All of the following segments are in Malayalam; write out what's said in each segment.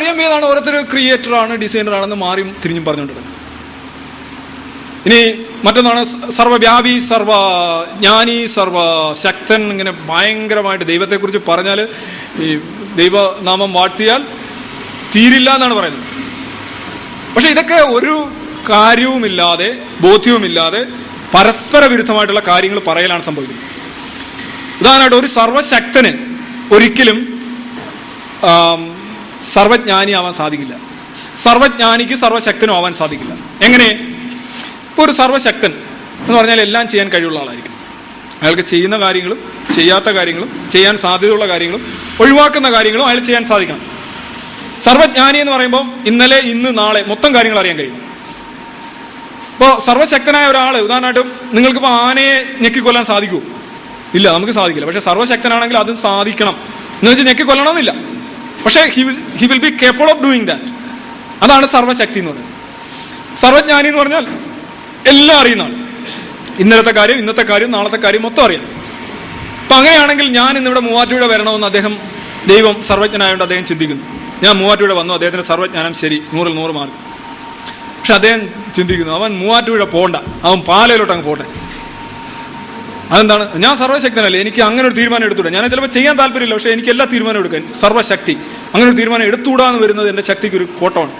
അറിയാൻ വേതാണ് ഓരോരുത്തർ ഡിസൈനർ ആണെന്ന് മാറി തിരിഞ്ഞും പറഞ്ഞുകൊണ്ടിരുന്നത്. ഇനി മറ്റൊന്നാണ് സർവവ്യാപി സർവ ജ്ഞാനി സർവ ശക്തൻ ഇങ്ങനെ ഭയങ്കരമായിട്ട് ദൈവത്തെക്കുറിച്ച് പറഞ്ഞാൽ ഈ ദൈവനാമം വാഴ്ത്തിയാൽ തീരില്ല എന്നാണ് പറയുന്നത്. പക്ഷെ ഇതൊക്കെ ഒരു കാര്യവുമില്ലാതെ ബോധ്യവുമില്ലാതെ പരസ്പര വിരുദ്ധമായിട്ടുള്ള കാര്യങ്ങൾ പറയലാണ് സംഭവിക്കുന്നത്. ഉദാഹരണമായിട്ട് ഒരു സർവശക്തന് ഒരിക്കലും ആം, സർവജ്ഞാനിയാവാൻ സാധിക്കില്ല. സർവജ്ഞാനിക്ക് സർവശക്തനും ആവാൻ സാധിക്കില്ല. എങ്ങനെ? ഇപ്പോൾ ഒരു സർവശക്തൻ എന്ന് പറഞ്ഞാൽ എല്ലാം ചെയ്യാൻ കഴിവുള്ള ആളായിരിക്കും. അയാൾക്ക് ചെയ്യുന്ന കാര്യങ്ങളും ചെയ്യാത്ത കാര്യങ്ങളും ചെയ്യാൻ സാധ്യതയുള്ള കാര്യങ്ങളും ഒഴിവാക്കുന്ന കാര്യങ്ങളും അയാൾ ചെയ്യാൻ സാധിക്കണം. സർവജ്ഞാനി എന്ന് പറയുമ്പോൾ ഇന്നലെ ഇന്ന് നാളെ മൊത്തം കാര്യങ്ങൾ അറിയാൻ കഴിയും. ഇപ്പോൾ സർവശക്തനായ ഒരാൾ ഉദാഹരണമായിട്ടും നിങ്ങൾക്കിപ്പോൾ ആനയെ ഞെക്കിക്കൊല്ലാൻ സാധിക്കുമോ ഇല്ല നമുക്ക് സാധിക്കില്ല. പക്ഷെ സർവശക്തനാണെങ്കിൽ അത് സാധിക്കണം. എന്ന് വെച്ചാൽ ഞെക്കിക്കൊല്ലണമെന്നില്ല. പക്ഷേ he will he will be capable of doing that അതാണ് സർവശക്തി എന്ന് പറയുന്നത്. സർവജ്ഞാനി എന്ന് പറഞ്ഞാൽ എല്ലാം അറിയുന്ന ആൾ ഇന്നലത്തെ കാര്യം ഇന്നത്തെ കാര്യം നാളത്തെ കാര്യം മൊത്തം അറിയാം. അപ്പൊ അങ്ങനെയാണെങ്കിൽ ഞാൻ ഇന്നിവിടെ മൂവാറ്റുപുഴ വരണമെന്ന് അദ്ദേഹം ദൈവം സർവജ്ഞനായോണ്ട് അദ്ദേഹം ചിന്തിക്കുന്നു. ഞാൻ മൂവാറ്റുപുഴ വന്നു അദ്ദേഹത്തിന്റെ സർവജ്ഞാനം ശരി നൂറിൽ നൂറ് മാർക്ക്. പക്ഷെ അദ്ദേഹം ചിന്തിക്കുന്നു അവൻ മൂവാറ്റുപുഴ പോണ്ട അവൻ പാലയിലോട്ട് അങ്ങ് പോട്ടെ. അതെന്താണ്? ഞാൻ സർവശക്തനല്ലേ? എനിക്ക് അങ്ങനെ ഒരു തീരുമാനം എടുത്തൂടെ ഞാൻ ചിലപ്പോൾ ചെയ്യാൻ താല്പര്യമില്ല പക്ഷേ എനിക്ക് എല്ലാ തീരുമാനം എടുക്കാൻ സർവശക്തി അങ്ങനെ ഒരു തീരുമാനം എടുത്തുകൂടാന്ന് വരുന്നത് എന്റെ ശക്തിക്ക് ഒരു കോട്ടമാണ്.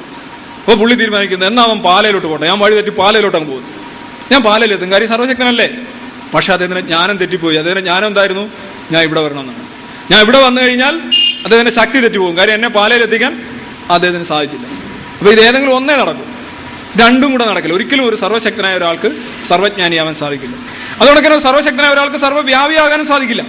അപ്പോൾ പുള്ളി തീരുമാനിക്കുന്നത് എന്നാ അവൻ പാലയിലോട്ട് പോട്ടെ? ഞാൻ വഴി തെറ്റി പാലയിലോട്ട് അങ്ങ് പോകുന്നു. ഞാൻ പാലയിലെത്തും. കാര്യം സർവശക്തനല്ലേ പക്ഷേ അദ്ദേഹത്തിന് ജ്ഞാനം തെറ്റിപ്പോയി. അദ്ദേഹത്തിന് ജ്ഞാനം എന്തായിരുന്നു? ഞാൻ ഇവിടെ വരണമെന്നാണ്. ഞാൻ ഇവിടെ വന്നു കഴിഞ്ഞാൽ അദ്ദേഹത്തിന്റെ ശക്തി തെറ്റിപ്പോകും. കാര്യം എന്നെ പാലയിലെത്തിക്കാൻ അദ്ദേഹത്തിന് സാധിച്ചില്ല. അപ്പോൾ ഇത് ഏതെങ്കിലും ഒന്നേ നടക്കും. രണ്ടും കൂടെ നടക്കില്ല. ഒരിക്കലും ഒരു സർവശക്തനായ ഒരാൾക്ക് സർവജ്ഞാനിയാവാൻ സാധിക്കില്ല. അതുകൊണ്ട് തന്നെ സർവശക്തനായ ഒരാൾക്ക് സർവവ്യാപിയാകാനും സാധിക്കില്ല.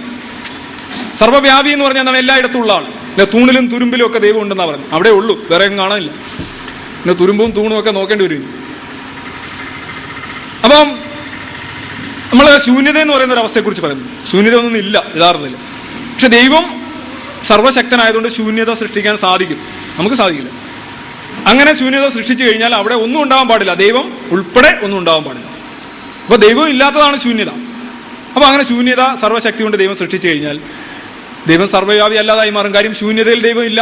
സർവവ്യാപി എന്ന് പറഞ്ഞാൽ എന്താണ്? എല്ലായിടത്തും ഉള്ള ആൾ. പിന്നെ തൂണിലും തുരുമ്പിലും ഒക്കെ ദൈവം ഉണ്ടെന്നാണ് പറഞ്ഞു അവിടെ ഉള്ളൂ വേറെ എങ്ങും കാണാനില്ല. പിന്നെ തുരുമ്പും തൂണും ഒക്കെ നോക്കേണ്ടി വരും. അപ്പം നമ്മൾ ശൂന്യത എന്ന് പറയുന്ന ഒരു അവസ്ഥയെക്കുറിച്ച് പറയുന്നു. ശൂന്യത ഒന്നും ഇല്ല യഥാർത്ഥത്തിൽ. പക്ഷെ ദൈവം സർവശക്തനായതുകൊണ്ട് ശൂന്യത സൃഷ്ടിക്കാൻ സാധിക്കും. നമുക്ക് സാധിക്കില്ല. അങ്ങനെ ശൂന്യത സൃഷ്ടിച്ചു കഴിഞ്ഞാൽ അവിടെ ഒന്നും ഉണ്ടാവാൻ പാടില്ല. ദൈവം ഉൾപ്പെടെ ഒന്നും ഉണ്ടാവാൻ പാടില്ല. അപ്പോൾ ദൈവം ഇല്ലാത്തതാണ് ശൂന്യത. അപ്പോൾ അങ്ങനെ ശൂന്യത സർവശക്തി കൊണ്ട് ദൈവം സൃഷ്ടിച്ചു കഴിഞ്ഞാൽ ദൈവം സർവവ്യാപി അല്ലാതായി മാറും. കാര്യം ശൂന്യതയിൽ ദൈവം ഇല്ല.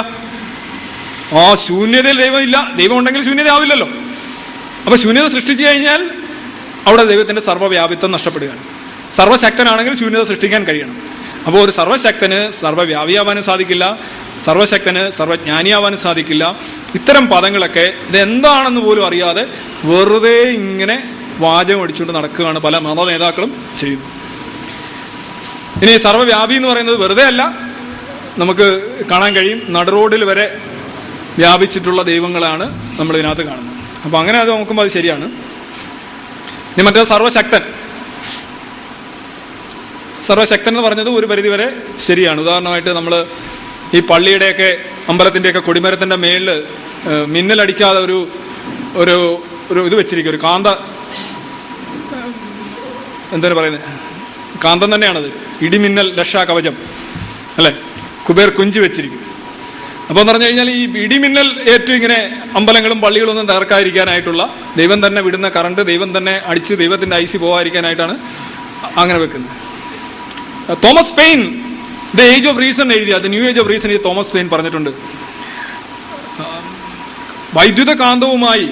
ആ ശൂന്യതയിൽ ദൈവം ഇല്ല. ദൈവം ഉണ്ടെങ്കിൽ ശൂന്യത ആവില്ലല്ലോ അപ്പൊ ശൂന്യത സൃഷ്ടിച്ചു കഴിഞ്ഞാൽ അവിടെ ദൈവത്തിന്റെ സർവവ്യാപിത്വം നഷ്ടപ്പെടുകയാണ്. സർവശക്തനാണെങ്കിൽ ശൂന്യത സൃഷ്ടിക്കാൻ കഴിയണം. അപ്പോൾ ഒരു സർവശക്തന് സർവവ്യാപിയാവാനും സാധിക്കില്ല. സർവശക്തന് സർവജ്ഞാനിയാവാനും സാധിക്കില്ല. ഇത്തരം പദങ്ങളൊക്കെ ഇതെന്താണെന്ന് പോലും അറിയാതെ വെറുതെ ഇങ്ങനെ വാചകം അടിച്ചുകൊണ്ട് നടക്കുകയാണ് പല മത നേതാക്കളും ചെയ്യുന്നത്. ഇനി സർവവ്യാപി എന്ന് പറയുന്നത് വെറുതെ അല്ല. നമുക്ക് കാണാൻ കഴിയും. നടുറോഡിൽ വരെ വ്യാപിച്ചിട്ടുള്ള ദൈവങ്ങളാണ് നമ്മൾ ഇതിനകത്ത് കാണുന്നത്. അപ്പോൾ അങ്ങനെ അത് നോക്കുമ്പോൾ അത് ശരിയാണ്. ഇനി മറ്റേ സർവശക്തൻ. സർവശക്തൻ എന്ന് പറഞ്ഞത് ഒരു പരിധിവരെ ശരിയാണ്. ഉദാഹരണമായിട്ട് നമ്മൾ ഈ പള്ളിയുടെയൊക്കെ അമ്പലത്തിന്റെയൊക്കെ കൊടിമരത്തിന്റെ മേളിൽ മിന്നലടിക്കാതെ ഒരു ഒരു ഒരു ഇത് വെച്ചിരിക്കും. ഒരു കാന്ത എന്താണ് പറയുന്നത്? കാന്തം തന്നെയാണത്. ഇടിമിന്നൽ കവചം അല്ലേ? കുബേർ കുഞ്ചു വെച്ചിരിക്കും അപ്പോൾ എന്ന് പറഞ്ഞു കഴിഞ്ഞാൽ ഈ ഇടിമിന്നൽ ഏറ്റവും ഇങ്ങനെ അമ്പലങ്ങളും പള്ളികളും ഒന്നും തകർക്കാതിരിക്കാനായിട്ടുള്ള ദൈവം തന്നെ വിടുന്ന കറണ്ട് ദൈവം തന്നെ അടിച്ച് ദൈവത്തിന്റെ ഐസി പോകാതിരിക്കാനായിട്ടാണ് അങ്ങനെ വെക്കുന്നത്. Thomas Paine the age of reason എഴുതിയ അത് ന്യൂ ഏജ് ഓഫ് റീസൺ ഈ തോമസ് പെയിൻ പറഞ്ഞിട്ടുണ്ട്. വൈദ്യുത കാന്തവുമായി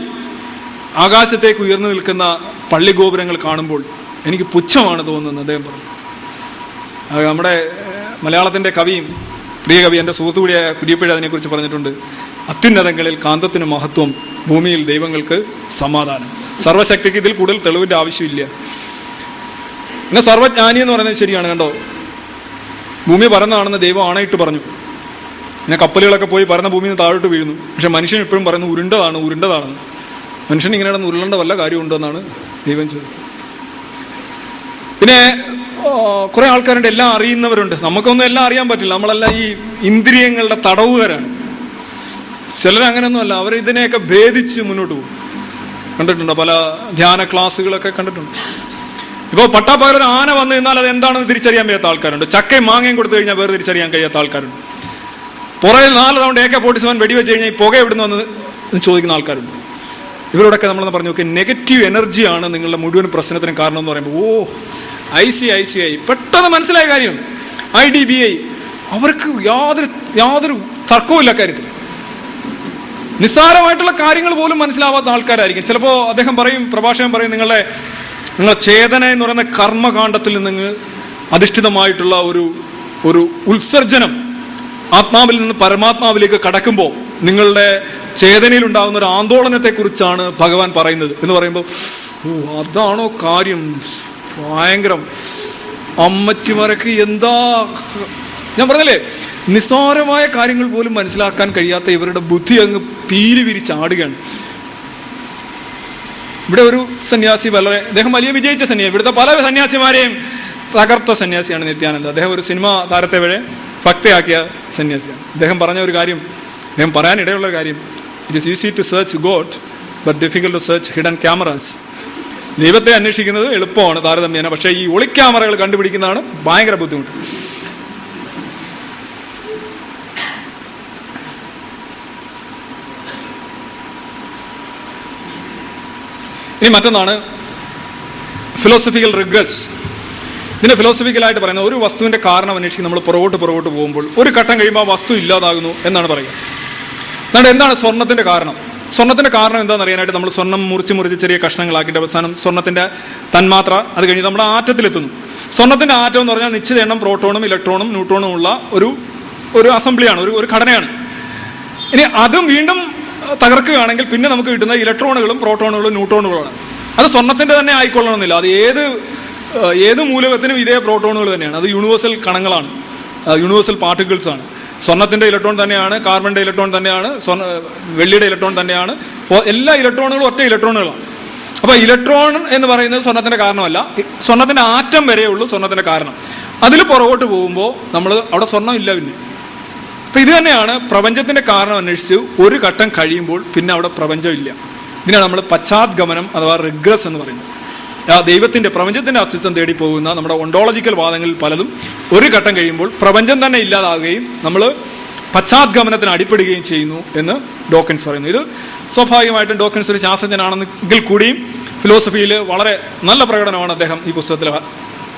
ആകാശത്തേക്ക് ഉയർന്നു നിൽക്കുന്ന പള്ളി ഗോപുരങ്ങൾ കാണുമ്പോൾ എനിക്ക് പുച്ഛമാണ് തോന്നുന്നത് അദ്ദേഹം പറഞ്ഞു. നമ്മുടെ മലയാളത്തിന്റെ കവിയും പ്രിയ കവി എന്റെ സുഹൃത്തു കൂടിയായ കുര്യപ്പഴ അതിനെക്കുറിച്ച് പറഞ്ഞിട്ടുണ്ട്. അത്യുന്നതങ്ങളിൽ കാന്തത്തിന് മഹത്വം ഭൂമിയിൽ ദൈവങ്ങൾക്ക് സമാധാനം. സർവശക്തിക്ക് ഇതിൽ കൂടുതൽ തെളിവിന്റെ ആവശ്യമില്ല. പിന്നെ സർവജ്ഞാനി എന്ന് പറയുന്നത് ശരിയാണ് കണ്ടോ? ഭൂമി പരന്നതാണെന്ന് ദൈവം ആണയിട്ട് പറഞ്ഞു. പിന്നെ കപ്പലുകളൊക്കെ പോയി പരന്ന ഭൂമിയിൽ നിന്ന് താഴോട്ട് വീഴുന്നു. പക്ഷെ മനുഷ്യൻ ഇപ്പോഴും പറയുന്നു ഉരുണ്ടതാണ് ഉരുണ്ടതാണെന്ന്. മനുഷ്യൻ ഇങ്ങനെ കിടന്ന് ഉരുളേണ്ട വല്ല കാര്യമുണ്ടോ എന്നാണ് ദൈവം ചോദിക്കുന്നത്. പിന്നെ കുറെ ആൾക്കാരുണ്ട് എല്ലാം അറിയുന്നവരുണ്ട്. നമുക്കൊന്നും എല്ലാം അറിയാൻ പറ്റില്ല. നമ്മളെല്ലാം ഈ ഇന്ദ്രിയങ്ങളുടെ തടവുകാരാണ്. ചിലർ അങ്ങനെയൊന്നുമല്ല. അവർ ഇതിനെയൊക്കെ ഭേദിച്ച് മുന്നോട്ട് പോകും. കണ്ടിട്ടുണ്ട്? പല ധ്യാന ക്ലാസ്സുകളൊക്കെ കണ്ടിട്ടുണ്ട്. ഇപ്പോൾ പട്ടാപ്പകൽ ഒരു ആന വന്നു നിന്നാൽ അത് എന്താണെന്ന് തിരിച്ചറിയാൻ വയ്യാത്ത ആൾക്കാരുണ്ട്. ചക്കയും മാങ്ങയും കൊടുത്തു കഴിഞ്ഞാൽ വേറെ തിരിച്ചറിയാൻ കഴിയാത്ത ആൾക്കാരുണ്ട്. പുറകിൽ നാല് തവണ എ കെ ഫോർട്ടി വെടിവെച്ച് കഴിഞ്ഞാൽ ഈ പുക എവിടുന്ന് വന്ന് ചോദിക്കുന്ന ആൾക്കാരുണ്ട്. ഇവരോടൊക്കെ നമ്മളെന്ന് പറഞ്ഞു നോക്കി നെഗറ്റീവ് എനർജിയാണ് നിങ്ങളുടെ മുഴുവൻ പ്രശ്നത്തിന് കാരണം എന്ന് പറയുമ്പോൾ ഓ I C I C I. പെട്ടെന്ന് മനസ്സിലായ കാര്യം. I D B I. അവർക്ക് യാതൊരു യാതൊരു തർക്കവുമില്ല കാര്യത്തിൽ നിസ്സാരമായിട്ടുള്ള കാര്യങ്ങൾ പോലും മനസ്സിലാവാത്ത ആൾക്കാരായിരിക്കും. ചിലപ്പോൾ അദ്ദേഹം പറയും പ്രഭാഷകൻ പറയും നിങ്ങളുടെ നിങ്ങളുടെ ചേതന എന്ന് പറയുന്ന കർമ്മകാണ്ഡത്തിൽ നിന്ന് അധിഷ്ഠിതമായിട്ടുള്ള ഒരു ഒരു ഉത്സർജനം ആത്മാവിൽ നിന്ന് പരമാത്മാവിലേക്ക് കടക്കുമ്പോൾ നിങ്ങളുടെ ചേതനയിൽ ഉണ്ടാകുന്ന ഒരു ആന്തോളനത്തെക്കുറിച്ചാണ് ഭഗവാൻ പറയുന്നത് എന്ന് പറയുമ്പോൾ ഓ അതാണോ കാര്യം? ഭയങ്കരം. അമ്മച്ചിമാരൊക്കെ എന്താ? ഞാൻ പറഞ്ഞല്ലേ നിസ്സാരമായ കാര്യങ്ങൾ പോലും മനസ്സിലാക്കാൻ കഴിയാത്ത ഇവരുടെ ബുദ്ധി അങ്ങ് പീരി വിരിച്ചാടുകയാണ് ഇവിടെ ഒരു സന്യാസി വളരെ അദ്ദേഹം വലിയ വിജയിച്ച സന്യാസി ഇവിടുത്തെ പല സന്യാസിമാരെയും തകർത്ത സന്യാസിയാണ് നിത്യാനന്ദ. അദ്ദേഹം ഒരു സിനിമ താരത്തെ വരെ ഭക്തയാക്കിയ സന്യാസിയാണ്. അദ്ദേഹം പറഞ്ഞ ഒരു കാര്യം അദ്ദേഹം പറയാനിടയുള്ള കാര്യം. It is easy to search God but difficult to search hidden cameras ദൈവത്തെ അന്വേഷിക്കുന്നത് എളുപ്പമാണ് താരതമ്യേന. പക്ഷേ ഈ ഒളിക്യാമറകൾ കണ്ടുപിടിക്കുന്നതാണ് ഭയങ്കര ബുദ്ധിമുട്ട്. ഇനി മറ്റൊന്നാണ് ഫിലോസഫിക്കൽ റിഗ്രസ് ഇതിന് ഫിലോസഫിക്കലായിട്ട് പറയുന്നത് ഒരു വസ്തുവിന്റെ കാരണം അന്വേഷിച്ച് നമ്മൾ പുറകോട്ട് പുറകോട്ട് പോകുമ്പോൾ ഒരു ഘട്ടം കഴിയുമ്പോൾ ആ വസ്തു ഇല്ലാതാകുന്നു എന്നാണ് പറയുക. എന്നാണ് എന്താണ് സ്വർണത്തിന്റെ കാരണം? സ്വർണത്തിന്റെ കാരണം എന്താണെന്ന് അറിയാനായിട്ട് നമ്മൾ സ്വർണം മുറിച്ച് മുറിച്ച് ചെറിയ കഷ്ണങ്ങളാക്കിയിട്ട് അവസാനം സ്വർണത്തിന്റെ തന്മാത്ര അത് കഴിഞ്ഞ് നമ്മുടെ ആറ്റത്തിലെത്തുന്നു. സ്വർണത്തിന്റെ ആറ്റം എന്ന് പറഞ്ഞാൽ നിശ്ചിത എണ്ണം പ്രോട്ടോണും ഇലക്ട്രോണും ന്യൂട്രോണും ഉള്ള ഒരു ഒരു അസംബ്ലിയാണ് ഒരു ഒരു ഘടനയാണ്. ഇനി അതും വീണ്ടും തകർക്കുകയാണെങ്കിൽ പിന്നെ നമുക്ക് കിട്ടുന്ന ഇലക്ട്രോണുകളും പ്രോട്ടോണുകളും ന്യൂട്രോണുകളാണ് അത് സ്വർണത്തിന്റെ തന്നെ ആയിക്കൊള്ളണമെന്നില്ല. അത് ഏത് ഏത് മൂലകത്തിനും ഇതേ പ്രോട്ടോണുകൾ തന്നെയാണ്. അത് യൂണിവേഴ്സൽ കണങ്ങളാണ്. യൂണിവേഴ്സൽ പാർട്ടിക്കിൾസ് ആണ് സ്വർണത്തിന്റെ ഇലക്ട്രോൺ തന്നെയാണ് കാർബണിന്റെ ഇലക്ട്രോൺ തന്നെയാണ് സ്വർണ വെള്ളിയുടെ ഇലക്ട്രോൺ തന്നെയാണ്. എല്ലാ ഇലക്ട്രോണുകളും ഒറ്റ ഇലക്ട്രോണുകളാണ്. അപ്പൊ ഇലക്ട്രോൺ എന്ന് പറയുന്നത് സ്വർണത്തിന്റെ കാരണമല്ല. സ്വർണത്തിന്റെ ആറ്റം വരെയുള്ളൂ സ്വർണത്തിന്റെ കാരണം. അതിൽ പുറകോട്ട് പോകുമ്പോൾ നമ്മൾ അവിടെ സ്വർണം ഇല്ല പിന്നെ. അപ്പൊ ഇത് തന്നെയാണ് പ്രപഞ്ചത്തിന്റെ കാരണം അന്വേഷിച്ച് ഒരു ഘട്ടം കഴിയുമ്പോൾ പിന്നെ അവിടെ പ്രപഞ്ചം ഇല്ല. ഇതിനാണ് നമ്മൾ പശ്ചാത്ഗമനം അഥവാ റിഗ്രസ് എന്ന് പറയുന്നത്. ആ ദൈവത്തിന്റെ പ്രപഞ്ചത്തിന്റെ അസ്തിത്വം തേടി പോകുന്ന നമ്മുടെ ഒണ്ടോളജിക്കൽ വാദങ്ങളിൽ പലതും ഒരു ഘട്ടം കഴിയുമ്പോൾ പ്രപഞ്ചം തന്നെ ഇല്ലാതാകുകയും നമ്മൾ പശ്ചാത്ഗമനത്തിന് അടിപ്പെടുകയും ചെയ്യുന്നു എന്ന് ഡോക്കൻസ് പറയുന്നു. ഇത് സ്വാഭാവികമായിട്ടും ഡോക്കൻസ് ഒരു ശാസ്ത്രജ്ഞനാണെങ്കിൽ കൂടിയും ഫിലോസഫിയിൽ വളരെ നല്ല പ്രകടനമാണ് അദ്ദേഹം ഈ പുസ്തകത്തിൽ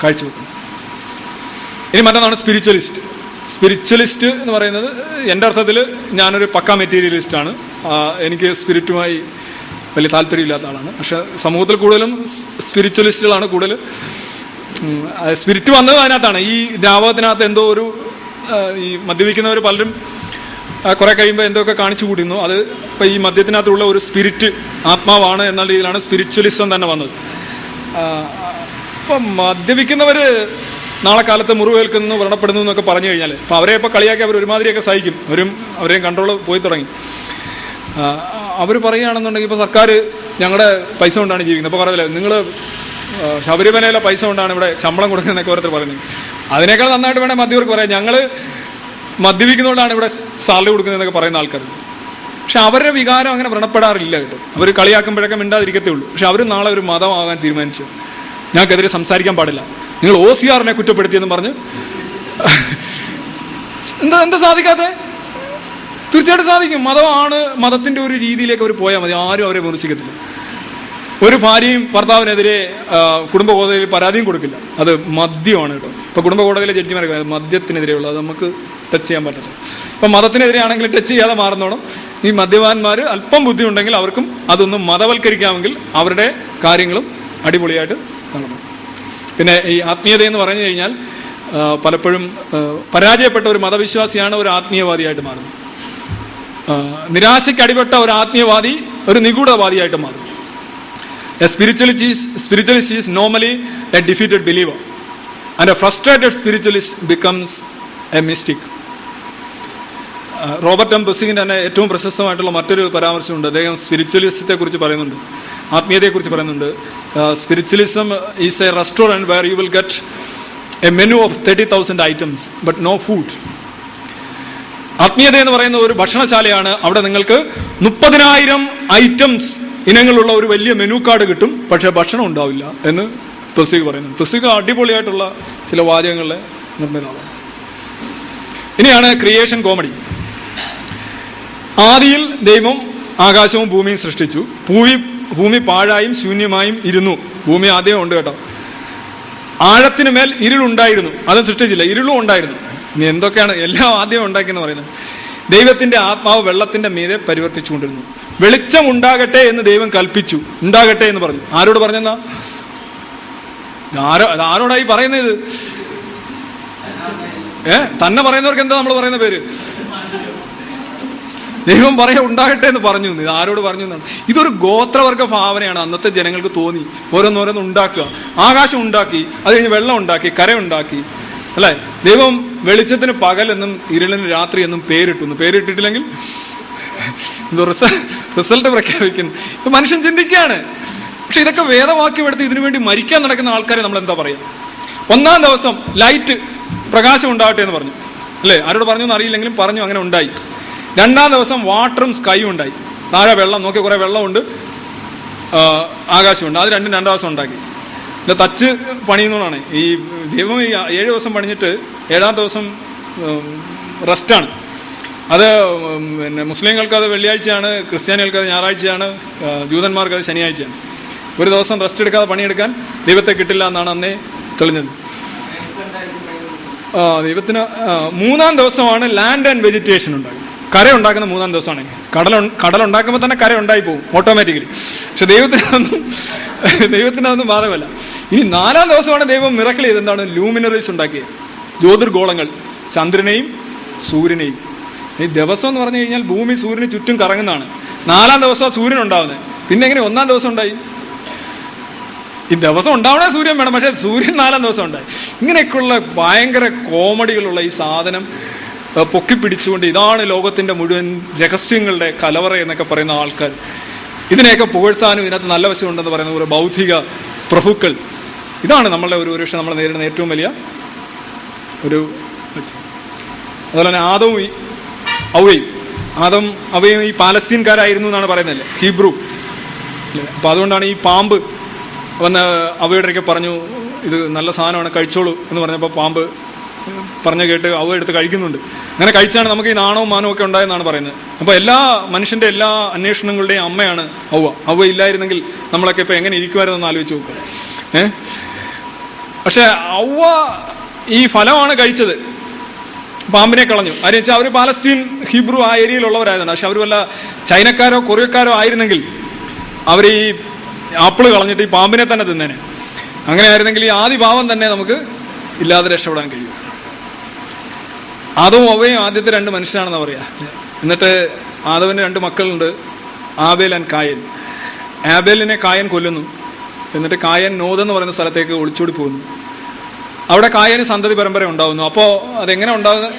കാഴ്ചവെക്കുന്നത്. ഇനി മറ്റൊന്നാണ് സ്പിരിച്വലിസ്റ്റ് സ്പിരിച്വലിസ്റ്റ് എന്ന് പറയുന്നത് എന്റെ അർത്ഥത്തിൽ ഞാനൊരു പക്ക മെറ്റീരിയലിസ്റ്റാണ് എനിക്ക് സ്പിരിറ്റുമായി വലിയ താല്പര്യമില്ലാത്ത ആളാണ്. പക്ഷെ സമൂഹത്തിൽ കൂടുതലും സ്പിരിച്വലിസ്റ്റുകളാണ് കൂടുതൽ. സ്പിരിറ്റ് വന്നത് അതിനകത്താണ്. ഈ ദ്രാവകത്തിനകത്ത് എന്തോ ഒരു ഈ മദ്യപിക്കുന്നവർ പലരും കുറെ കഴിയുമ്പോൾ എന്തൊക്കെ കാണിച്ചു കൂട്ടുന്നു. അത് ഇപ്പം ഈ മദ്യത്തിനകത്തുള്ള ഒരു സ്പിരിറ്റ് ആത്മാവാണ് എന്ന രീതിയിലാണ് സ്പിരിച്വലിസം തന്നെ വന്നത്. അപ്പം ഇപ്പം മദ്യപിക്കുന്നവര് നാളെ കാലത്ത് മുറിവേൽക്കുന്നു വ്രണപ്പെടുന്നു എന്നൊക്കെ പറഞ്ഞു കഴിഞ്ഞാൽ അപ്പം അവരെ ഇപ്പോൾ കളിയാക്കി അവർ ഒരുമാതിരിയൊക്കെ സഹിക്കും. അവരും അവരെയും കൺട്രോൾ പോയി തുടങ്ങി. അവർ പറയുകയാണെന്നുണ്ടെങ്കിൽ ഇപ്പോൾ സർക്കാർ ഞങ്ങളുടെ പൈസ കൊണ്ടാണ് ജീവിക്കുന്നത്. അപ്പോൾ പറയില്ല നിങ്ങൾ ശബരിമലയിലെ പൈസ കൊണ്ടാണ് ഇവിടെ ശമ്പളം കൊടുക്കുന്നതെന്നൊക്കെ ഓരോരുത്തർ പറയുന്നത്. അതിനേക്കാൾ നന്നായിട്ട് വേണേൽ മദ്യവർക്ക് പറയാം. ഞങ്ങൾ മദ്യപിക്കുന്നതുകൊണ്ടാണ് ഇവിടെ സാലറി കൊടുക്കുന്നതെന്നൊക്കെ പറയുന്ന ആൾക്കാർ പക്ഷെ അവരുടെ വികാരം അങ്ങനെ വ്രണപ്പെടാറില്ല കേട്ടോ. അവർ കളിയാക്കുമ്പോഴൊക്കെ മിണ്ടാതിരിക്കത്തേ ഉള്ളൂ. പക്ഷെ അവർ നാളെ ഒരു മതമാകാൻ തീരുമാനിച്ചു. ഞങ്ങൾക്കെതിരെ സംസാരിക്കാൻ പാടില്ല. നിങ്ങൾ ഒ സി ആറിനെ കുറ്റപ്പെടുത്തിയെന്ന് പറഞ്ഞ് എന്താ എന്താ സാധിക്കാതെ തീർച്ചയായിട്ടും സാധിക്കും. മതമാണ് മതത്തിന്റെ ഒരു രീതിയിലേക്ക് അവർ പോയാൽ മതി. ആരും അവരെ വിമർശിക്കത്തില്ല. ഒരു ഭാര്യയും ഭർത്താവിനെതിരെ കുടുംബ കോടതിയിൽ പരാതിയും കൊടുക്കില്ല. അത് മദ്യമാണ് കേട്ടോ. ഇപ്പൊ കുടുംബ കോടതിയിലെ മദ്യത്തിനെതിരെയുള്ള അത് നമുക്ക് ടച്ച് ചെയ്യാൻ പറ്റില്ല അപ്പൊ മതത്തിനെതിരെയാണെങ്കിൽ ടച്ച് ചെയ്യാതെ മാറുന്നോണം. ഈ മദ്യപാന്മാർ അല്പം ബുദ്ധിയുണ്ടെങ്കിൽ അവർക്കും അതൊന്ന് മതവൽക്കരിക്കാമെങ്കിൽ അവരുടെ കാര്യങ്ങളും അടിപൊളിയായിട്ട് നടന്നു പിന്നെ ഈ ആത്മീയത എന്ന് പറഞ്ഞു കഴിഞ്ഞാൽ പലപ്പോഴും പരാജയപ്പെട്ട ഒരു മതവിശ്വാസിയാണ് ഒരു ആത്മീയവാദിയായിട്ട് മാറുന്നത്. നിരാശയ്ക്ക് അടിപെട്ട ഒരു ആത്മീയവാദി ഒരു നിഗൂഢവാദിയായിട്ട് മാറും. A spirituality spiritualist is normally a defeated believer and a frustrated spiritualist becomes a mystic. Robert M. ബസിങ്ങിന്റെ തന്നെ ഏറ്റവും പ്രശസ്തമായിട്ടുള്ള മറ്റൊരു പരാമർശമുണ്ട്. അദ്ദേഹം സ്പിരിച്വലിസത്തെ കുറിച്ച് പറയുന്നുണ്ട്. ആത്മീയതയെക്കുറിച്ച് പറയുന്നുണ്ട്. Spiritualism is a restaurant where you will get a menu of thirty thousand items but no food ആത്മീയത എന്ന് പറയുന്ന ഒരു ഭക്ഷണശാലയാണ് അവിടെ നിങ്ങൾക്ക് മുപ്പതിനായിരം ഐറ്റംസ് ഇനങ്ങളുള്ള ഒരു വലിയ മെനു കാർഡ് കിട്ടും. പക്ഷേ ഭക്ഷണം ഉണ്ടാവില്ല എന്ന് പ്രസിക പറയുന്നു പ്രസിക അടിപൊളിയായിട്ടുള്ള ചില വാചകങ്ങളിലെ നിർമ്മിതാവാണ് ഇനിയാണ് ക്രിയേഷൻ കോമഡി ആദിയിൽ ദൈവം ആകാശവും ഭൂമിയും സൃഷ്ടിച്ചു. ഭൂമി ഭൂമി പാഴായും ശൂന്യമായും ഇരുന്നു. ഭൂമി ആദ്യം ഉണ്ട് കേട്ടോ. ആഴത്തിന് മേൽ ഇരുളുണ്ടായിരുന്നു അതും സൃഷ്ടിച്ചില്ല. ഇരുളും ഉണ്ടായിരുന്നു. ഇനി എന്തൊക്കെയാണ് എല്ലാം ആദ്യം ഉണ്ടാക്കിയെന്ന് പറയുന്നത്? ദൈവത്തിന്റെ ആത്മാവ് വെള്ളത്തിന്റെ മീതെ പരിവർത്തിച്ചുകൊണ്ടിരുന്നു. വെളിച്ചം ഉണ്ടാകട്ടെ എന്ന് ദൈവം കൽപ്പിച്ചു. ഉണ്ടാകട്ടെ എന്ന് പറഞ്ഞു. ആരോട് പറഞ്ഞെന്നാ? ആരോ ആരോടായി പറയുന്നത്? ഏ? തന്നെ പറയുന്നവർക്ക് എന്താ നമ്മൾ പറയുന്ന പേര്? ദൈവം പറയാ ഉണ്ടാകട്ടെ എന്ന് പറഞ്ഞു. ഇത് ആരോട് പറഞ്ഞു എന്നാണ്. ഇതൊരു ഗോത്രവർഗ ഭാവനയാണ് അന്നത്തെ ജനങ്ങൾക്ക് തോന്നി. ഓരോന്നോരോന്ന് ഉണ്ടാക്കുക. ആകാശം ഉണ്ടാക്കി അത് കഴിഞ്ഞ് വെള്ളം ഉണ്ടാക്കി കര ഉണ്ടാക്കി അല്ലേ ദൈവം വെളിച്ചത്തിന് പകൽ എന്നും ഇരുളിന് രാത്രി എന്നും പേരിട്ടു പേരിട്ടിട്ടില്ലെങ്കിൽ റിസൾട്ട് പ്രഖ്യാപിക്കുന്നു. ഇത് മനുഷ്യൻ ചിന്തിക്കുകയാണ്. പക്ഷെ ഇതൊക്കെ വേദവാക്യം എടുത്ത് ഇതിനു വേണ്ടി മരിക്കാൻ നടക്കുന്ന ആൾക്കാരെ നമ്മൾ എന്താ പറയുക ഒന്നാം ദിവസം ലൈറ്റ് പ്രകാശം ഉണ്ടാവട്ടെ എന്ന് പറഞ്ഞു. അല്ലേ? ആരോട് പറഞ്ഞു എന്ന് അറിയില്ലെങ്കിലും പറഞ്ഞു അങ്ങനെ ഉണ്ടായി. രണ്ടാം ദിവസം വാട്ടറും സ്കൈയും ഉണ്ടായി. താഴെ വെള്ളം നോക്കി കുറെ വെള്ളമുണ്ട്. ആകാശമുണ്ട്. അത് രണ്ടും രണ്ടാം ദിവസം ഉണ്ടാക്കി. പിന്നെ തച്ച് പണിയുന്നതാണ് ഈ ദൈവം ഈ ഏഴ് ദിവസം പണിഞ്ഞിട്ട് ഏഴാം ദിവസം റെസ്റ്റാണ്. അത് പിന്നെ മുസ്ലിങ്ങൾക്ക് അത് വെള്ളിയാഴ്ചയാണ് ക്രിസ്ത്യാനികൾക്ക് അത് ഞായറാഴ്ചയാണ് ജൂതന്മാർക്ക് അത് ശനിയാഴ്ചയാണ്. ഒരു ദിവസം റെസ്റ്റ് എടുക്കാതെ പണിയെടുക്കാൻ ദൈവത്തെ കിട്ടില്ല എന്നാണ് അന്നേ തെളിഞ്ഞത്. ദൈവത്തിന് മൂന്നാം ദിവസമാണ് ലാൻഡ് ആൻഡ് വെജിറ്റേഷൻ ഉണ്ടാകുന്നത്. കര ഉണ്ടാക്കുന്ന മൂന്നാം ദിവസമാണ്. കടൽ ഉണ്ടാക്കുമ്പോൾ തന്നെ കര ഉണ്ടായി പോകും ഓട്ടോമാറ്റിക്കലി പക്ഷെ ദൈവത്തിനൊന്നും ദൈവത്തിനൊന്നും ദൈവത്തിന് ബാധകമല്ല. ഇനി നാലാം ദിവസമാണ് ദൈവം മിറക്കിൾ ചെയ്ത് എന്താണ്? ലൂമിനറീസ് ഉണ്ടാക്കിയത്. ജ്യോതിർഗോളങ്ങൾ. ചന്ദ്രനെയും സൂര്യനെയും. ഈ ദിവസം എന്ന് പറഞ്ഞു കഴിഞ്ഞാൽ ഭൂമി സൂര്യന് ചുറ്റും കറങ്ങുന്നതാണ്. നാലാം ദിവസം സൂര്യൻ ഉണ്ടാവുന്നത്. പിന്നെ എങ്ങനെ ഒന്നാം ദിവസം ഉണ്ടായി? ഈ ദിവസം ഉണ്ടാവണേ സൂര്യൻ വേണം. പക്ഷെ സൂര്യൻ നാലാം ദിവസം ഉണ്ടായി. ഇങ്ങനെയൊക്കെയുള്ള ഭയങ്കര കോമഡികളുള്ള ഈ സാധനം ഏഹ്, പൊക്കിപ്പിടിച്ചുകൊണ്ട് ഇതാണ് ലോകത്തിന്റെ മുഴുവൻ രഹസ്യങ്ങളുടെ കലവറ എന്നൊക്കെ പറയുന്ന ആൾക്കാർ. ഇതിനെയൊക്കെ പുകഴ്ത്താനും ഇതിനകത്ത് നല്ല വശമുണ്ടെന്ന് പറയുന്ന ഒരു ബൗദ്ധിക പ്രഭുക്കൾ. ഇതാണ് നമ്മളുടെ ഒരു ഒരുപക്ഷെ നമ്മൾ നേരിടുന്ന ഏറ്റവും വലിയ ഒരു അതുപോലെ തന്നെ ആദവും അവയും ആദം അവയും ഈ പാലസ്തീൻകാരായിരുന്നു എന്നാണ് പറയുന്നത് ഹീബ്രു. അപ്പം അതുകൊണ്ടാണ് ഈ പാമ്പ് വന്ന് അവയുടെ പറഞ്ഞു ഇത് നല്ല സാധനമാണ് കഴിച്ചോളൂ എന്ന് പറഞ്ഞപ്പോൾ പാമ്പ് പറഞ്ഞു കേട്ട് അവ എടുത്ത് കഴിക്കുന്നുണ്ട്. അങ്ങനെ കഴിച്ചാണ് നമുക്ക് ഈ നാണവും മാനവും ഒക്കെ ഉണ്ടായെന്നാണ് പറയുന്നത്. അപ്പോൾ എല്ലാ മനുഷ്യന്റെ എല്ലാ അന്വേഷണങ്ങളുടെയും അമ്മയാണ് ഔവ അവ ഇല്ലായിരുന്നെങ്കിൽ നമ്മളൊക്കെ ഇപ്പോൾ എങ്ങനെ ഇരിക്കുമായിരുന്നു ആലോചിച്ച് നോക്കുക ഏ? പക്ഷേ അവ ഈ ഫലമാണ് കഴിച്ചത്. പാമ്പിനെ കളഞ്ഞു. അതിന് വെച്ചാൽ അവർ പാലസ്തീൻ ഹിബ്രു ആ ഏരിയയിലുള്ളവരായതുകൊണ്ട്. പക്ഷെ അവർ വല്ല ചൈനക്കാരോ കൊറിയക്കാരോ ആയിരുന്നെങ്കിൽ അവർ ഈ ആപ്പിൾ കളഞ്ഞിട്ട് ഈ പാമ്പിനെ തന്നെ തിന്നേനെ. അങ്ങനെ ആയിരുന്നെങ്കിൽ ഈ ആദ്യ ഭാവം തന്നെ നമുക്ക് ഇല്ലാതെ രക്ഷപ്പെടാൻ കഴിയും ആദവും അവയും ആദ്യത്തെ രണ്ട് മനുഷ്യനാണെന്ന് പറയാ. എന്നിട്ട് ആദവിന് രണ്ട് മക്കളുണ്ട്. ആബേൽ ആൻഡ് കായൻ ആബേലിനെ കായൻ കൊല്ലുന്നു. എന്നിട്ട് കായൻ നോതെന്ന് പറയുന്ന സ്ഥലത്തേക്ക് ഒളിച്ചോടി പോകുന്നു. അവിടെ കായന് സന്തതി പരമ്പര ഉണ്ടാവുന്നു. അപ്പോൾ അതെങ്ങനെ ഉണ്ടാകുന്നത്.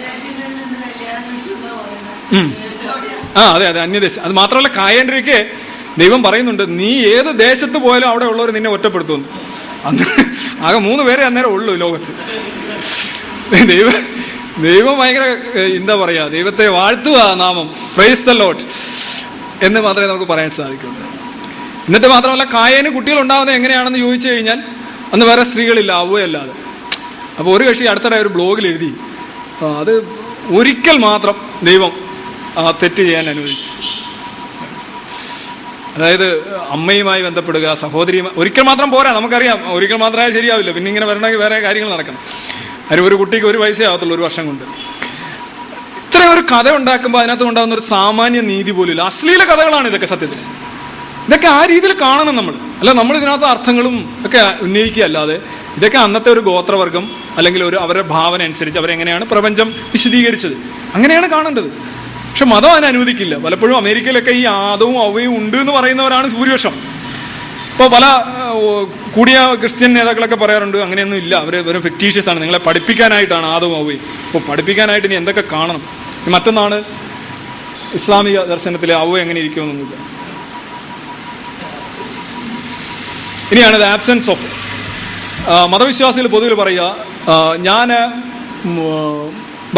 ആ അതെ അതെ അന്യദേശം. അത് മാത്രമല്ല കായൻഡ്രിക്ക് ദൈവം പറയുന്നുണ്ട് നീ ഏത് ദേശത്ത് പോയാലും അവിടെ ഉള്ളവർ നിന്നെ ഒറ്റപ്പെടുത്തുന്നു. അന്ന് ആകെ മൂന്ന് പേരെ അന്നേരം ഉള്ളൂ ലോകത്ത്. ദൈവം ദൈവം ഭയങ്കര എന്താ പറയാ ദൈവത്തെ വാഴ്ത്തുക നാമം. പ്രൈസ് ദ ലോട്ട് എന്ന് മാത്രമേ നമുക്ക് പറയാൻ സാധിക്കുള്ളൂ. എന്നിട്ട് മാത്രമല്ല കായന് കുട്ടികൾ ഉണ്ടാകുന്നത് എങ്ങനെയാണെന്ന് ചോദിച്ചു കഴിഞ്ഞാൽ അന്ന് വേറെ സ്ത്രീകളില്ല അവയല്ലാതെ. അപ്പോൾ ഒരു കക്ഷി അടുത്തിടെ ഒരു ബ്ലോഗിൽ എഴുതി അത് ഒരിക്കൽ മാത്രം ദൈവം ആ തെറ്റ് ചെയ്യാൻ അനുവദിച്ചു. അതായത് അമ്മയുമായി ബന്ധപ്പെടുക സഹോദരിയുമായി ഒരിക്കൽ മാത്രം പോരാ നമുക്കറിയാം ഒരിക്കൽ മാത്രമേ ശരിയാവില്ല പിന്നെ ഇങ്ങനെ വരണമെങ്കിൽ വേറെ കാര്യങ്ങൾ നടക്കണം. അതിന് ഒരു കുട്ടിക്ക് ഒരു വയസ്സേ ആവത്തുള്ളൂ ഒരു വർഷം കൊണ്ട്. ഇത്ര ഒരു കഥ ഉണ്ടാക്കുമ്പോൾ അതിനകത്ത് ഉണ്ടാകുന്ന ഒരു സാമാന്യ നീതി പോലും അശ്ലീല കഥകളാണ് ഇതൊക്കെ സത്യത്തിൽ. ഇതൊക്കെ ആ രീതിയിൽ കാണണം നമ്മൾ അല്ല നമ്മൾ ഇതിനകത്ത് അർത്ഥങ്ങളും ഒക്കെ ഉന്നയിക്കുക അല്ലാതെ ഇതൊക്കെ അന്നത്തെ ഒരു ഗോത്രവർഗം അല്ലെങ്കിൽ ഒരു അവരുടെ ഭാവന അനുസരിച്ച് അവരെങ്ങനെയാണ് പ്രപഞ്ചം വിശദീകരിച്ചത്. അങ്ങനെയാണ് കാണേണ്ടത്. പക്ഷെ മതം അതിനെ അനുവദിക്കില്ല. പലപ്പോഴും അമേരിക്കയിലൊക്കെ ഈ ആദവും അവയും ഉണ്ട് എന്ന് പറയുന്നവരാണ് ഭൂരിപക്ഷം ഇപ്പോൾ പല കൂടിയ ക്രിസ്ത്യൻ നേതാക്കളൊക്കെ പറയാറുണ്ട് അങ്ങനെയൊന്നും ഇല്ല അവർ വെറും ഫിക്റ്റീഷ്യസ് ആണ് നിങ്ങളെ പഠിപ്പിക്കാനായിട്ടാണ് ആദവും അവയും അപ്പോൾ പഠിപ്പിക്കാനായിട്ട് ഇനി എന്തൊക്കെ കാണണം? മറ്റൊന്നാണ് ഇസ്ലാമിക ദർശനത്തിലെ അവ എങ്ങനെ ഇരിക്കുമെന്നൊന്നുമില്ല. ഇനിയാണ് ദ ആബ്സെൻസ് ഓഫ് മതവിശ്വാസികൾ പൊതുവിൽ പറയുക ഞാൻ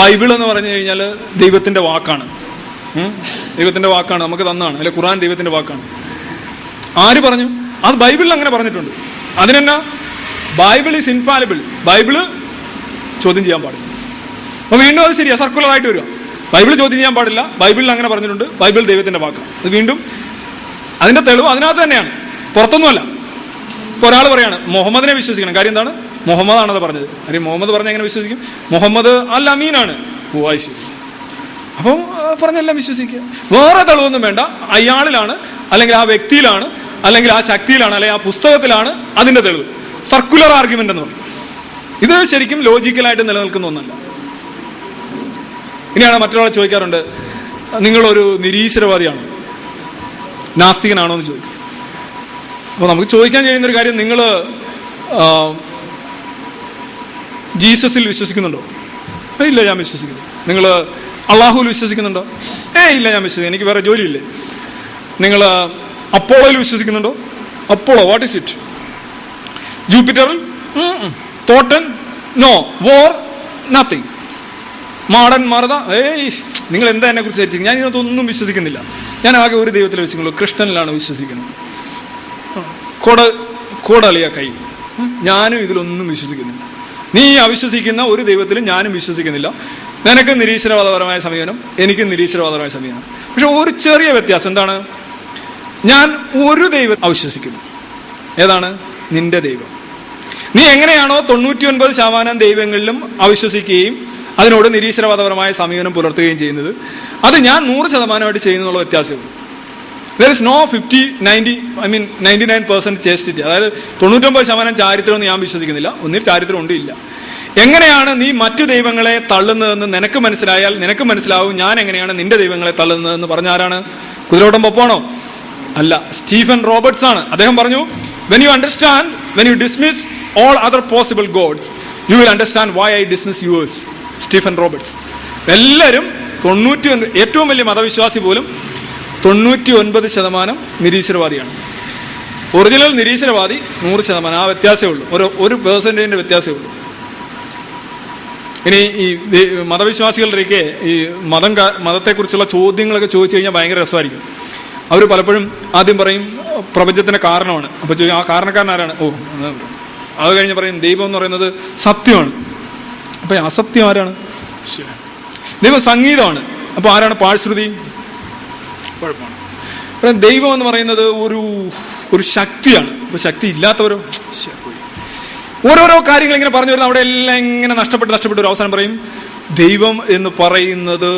ബൈബിൾ എന്ന് പറഞ്ഞു കഴിഞ്ഞാൽ ദൈവത്തിന്റെ വാക്കാണ്. ദൈവത്തിന്റെ വാക്കാണ് നമുക്ക് തന്നാണ് അല്ലെ ഖുറാൻ ദൈവത്തിന്റെ വാക്കാണ്. ആര് പറഞ്ഞു? അത് ബൈബിളിൽ അങ്ങനെ പറഞ്ഞിട്ടുണ്ട്. അതിനെന്നാ? Bible is infallible. ബൈബിൾ ചോദ്യം ചെയ്യാൻ പാടില്ല. അപ്പോൾ വീണ്ടും അത് ശരിയാ സർക്കുലർ ആയിട്ട് വരിക. ബൈബിൾ ചോദ്യം ചെയ്യാൻ പാടില്ല. ബൈബിളിൽ അങ്ങനെ പറഞ്ഞിട്ടുണ്ട്. ബൈബിൾ ദൈവത്തിന്റെ വാക്ക്. അത് വീണ്ടും അതിന്റെ തെളിവ് അതിനകത്ത് തന്നെയാണ്. പുറത്തൊന്നുമല്ല. ഇപ്പൊ ഒരാൾ പറയാണ് മുഹമ്മദിനെ വിശ്വസിക്കണം. കാര്യം എന്താണ്? മുഹമ്മദ് ആണത് പറഞ്ഞത്. കാര്യം മുഹമ്മദ് പറഞ്ഞ എങ്ങനെ വിശ്വസിക്കും? മുഹമ്മദ് അൽ അമീനാണ് ഓ അത് അപ്പം പറഞ്ഞെല്ലാം വിശ്വസിക്കുക. വേറെ തെളിവൊന്നും വേണ്ട. അയാളിലാണ് അല്ലെങ്കിൽ ആ വ്യക്തിയിലാണ് അല്ലെങ്കിൽ ആ ശക്തിയിലാണ് അല്ലെങ്കിൽ ആ പുസ്തകത്തിലാണ് അതിന്റെ തെളിവ്. സർക്കുലർ ആർഗ്യുമെന്റ് എന്ന് പറയും. ഇത് ശരിക്കും ലോജിക്കലായിട്ട് നിലനിൽക്കുന്ന ഒന്നല്ല. ഇനിയാണ് മറ്റൊരാൾ ചോദിക്കാറുണ്ട് നിങ്ങളൊരു നിരീശ്വരവാദിയാണ്? നാസ്തികനാണോ? എന്ന് ചോദിക്കും. അപ്പോൾ നമുക്ക് ചോദിക്കാൻ കഴിയുന്ന ഒരു കാര്യം നിങ്ങൾ ജീസസിൽ വിശ്വസിക്കുന്നുണ്ടോ? "ഏയ് ഇല്ല ഞാൻ വിശ്വസിക്കുന്നു നിങ്ങൾ അള്ളാഹുവിൽ വിശ്വസിക്കുന്നുണ്ടോ? ഏ ഇല്ല ഞാൻ വിശ്വസിക്കുന്നു എനിക്ക് വേറെ ജോലിയില്ലേ? നിങ്ങൾ അപ്പോളോയിൽ വിശ്വസിക്കുന്നുണ്ടോ? അപ്പോളോ വാട്ട് ഇസ് ഇറ്റ് ജൂപ്പിറ്ററിൽ തോട്ടൻ നോ വോർ നത്തിങ് മാടൻ മാറത ഏയ് നിങ്ങൾ എന്താ എന്നെ കുറിച്ച് ധരിച്ചിരിക്കും ഞാൻ ഇതിനകത്തൊന്നും വിശ്വസിക്കുന്നില്ല. ഞാൻ ആകെ ഒരു ദൈവത്തിൽ വിശ്വസിക്കുന്നുള്ളൂ. കൃഷ്ണനിലാണ് വിശ്വസിക്കുന്നത്. കൊട കോടളിയ കൈ. ഞാനും ഇതിലൊന്നും വിശ്വസിക്കുന്നില്ല. നീ അവിശ്വസിക്കുന്ന ഒരു ദൈവത്തിലും ഞാനും വിശ്വസിക്കുന്നില്ല. നിനക്ക് നിരീശ്വരവാദപരമായ സമീപനം എനിക്ക് നിരീശ്വരവാദപരമായ സമീപനം. പക്ഷെ ഒരു ചെറിയ വ്യത്യാസം എന്താണ്? ഞാൻ ഒരു ദൈവം അവിശ്വസിക്കുന്നു. ഏതാണ്? നിന്റെ ദൈവം. നീ എങ്ങനെയാണോ തൊണ്ണൂറ്റി ഒൻപത് ശതമാനം ദൈവങ്ങളിലും അവിശ്വസിക്കുകയും അതിനോട് നിരീശ്വരവാദപരമായ സമീപനം പുലർത്തുകയും ചെയ്യുന്നത്. അത് ഞാൻ നൂറ് ശതമാനമായിട്ട് ചെയ്യുന്നുള്ള വ്യത്യാസമുള്ളൂ there is no fifty ninety I mean ninety nine percent chastity അതായത് തൊണ്ണൂറ്റൊമ്പത് ശതമാനം ചാരിത്രം എന്ന് ഞാൻ വിശ്വസിക്കുന്നില്ല. ഒന്നിൽ ചാരിത്രം ഉണ്ട് ഇല്ല എങ്ങനെയാണ് നീ മറ്റു ദൈവങ്ങളെ തള്ളുന്നതെന്ന് നിനക്ക് മനസ്സിലായാൽ നിനക്ക് മനസ്സിലാവും ഞാൻ എങ്ങനെയാണ് നിന്റെ ദൈവങ്ങളെ തള്ളുന്നതെന്ന്. പറഞ്ഞാരാണ്? കുതിരോട്ടം പൊപ്പാണോ അല്ല സ്റ്റീഫൻ റോബർട്ട്സ് ആണ് അദ്ദേഹം പറഞ്ഞു when you understand when you dismiss all other possible gods you will understand why I dismiss yours Stephen Roberts. എല്ലാവരും തൊണ്ണൂറ്റി ഏറ്റവും വലിയ മതവിശ്വാസി പോലും തൊണ്ണൂറ്റി ഒൻപത് ശതമാനം നിരീശ്വരവാദിയാണ്. ഒറിജിനൽ നിരീശ്വരവാദി നൂറ് ശതമാനം. ആ വ്യത്യാസമേ ഉള്ളൂ. ഒരു ഒരു പേഴ്സന്റേജിന്റെ വ്യത്യാസമേ ഉള്ളൂ. ഇനി ഈ മതവിശ്വാസികളുടെയൊക്കെ ഈ മതം മതത്തെക്കുറിച്ചുള്ള ചോദ്യങ്ങളൊക്കെ ചോദിച്ചു കഴിഞ്ഞാൽ ഭയങ്കര രസമായിരിക്കും. അവർ പലപ്പോഴും ആദ്യം പറയും പ്രപഞ്ചത്തിന്റെ കാരണമാണ്. അപ്പോൾ ചോദിക്കും ആ കാരണക്കാരൻ ആരാണ് ഓ അത് കഴിഞ്ഞ് പറയും ദൈവം എന്ന് പറയുന്നത് സത്യമാണ്. അപ്പം അസത്യം ആരാണ്. ദൈവം സംഗീതമാണ്. അപ്പോൾ ആരാണ് പാഴ്ശ്രുതി? കുഴപ്പമാണ്. അപ്പൊ ദൈവം എന്ന് പറയുന്നത് ഒരു ഒരു ശക്തിയാണ്. അപ്പോൾ ശക്തി ഇല്ലാത്തവരോ. ഓരോരോ കാര്യങ്ങൾ ഇങ്ങനെ പറഞ്ഞു വരുന്ന അവിടെ എല്ലാം ഇങ്ങനെ നഷ്ടപ്പെട്ട് നഷ്ടപ്പെട്ട് ഒരു അവസാനം പറയും ദൈവം എന്ന് പറയുന്നത്